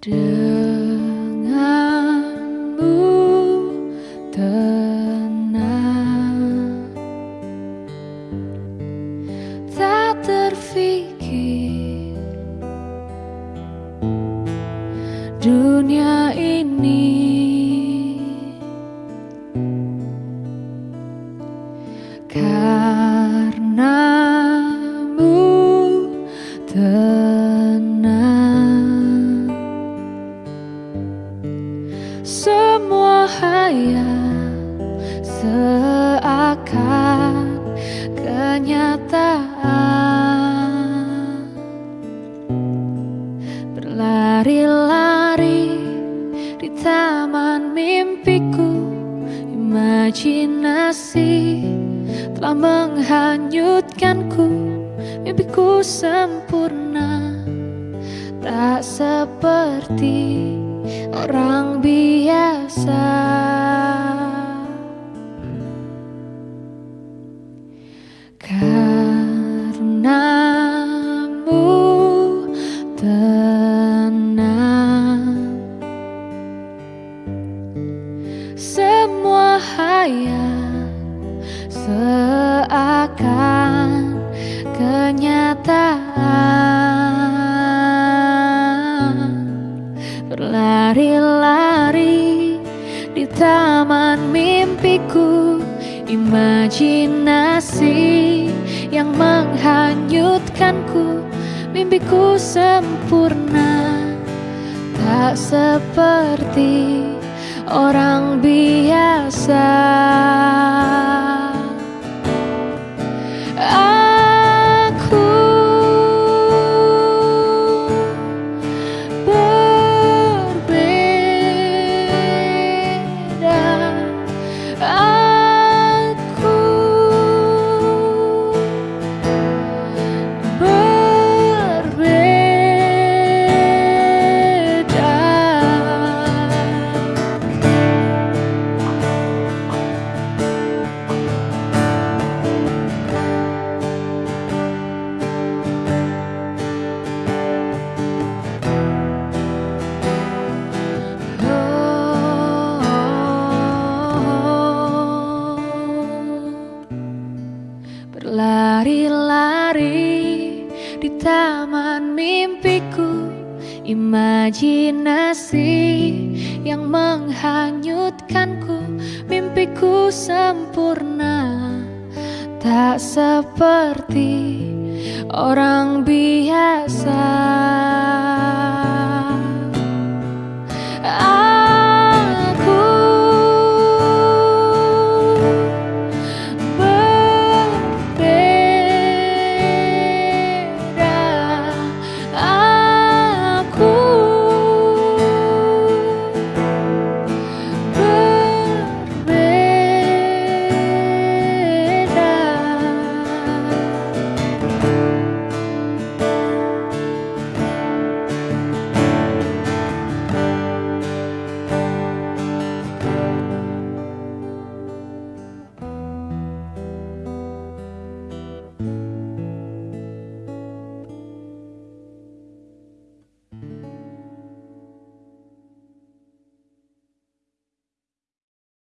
denganmu tenang. Tak terfikir dunia ini Semua hayal seakan kenyataan. Berlari-lari di taman mimpiku Imajinasi telah menghanyutkanku. Mimpiku sempurna Tak seperti orang biasa. Karenamu tenang Semua hayal seakan mimpiku Imajinasi yang menghanyutkanku. Mimpiku sempurna Tak seperti orang biasa Berlari-lari di taman mimpiku Imajinasi yang menghanyutkanku Mimpiku sempurna. Tak seperti orang biasa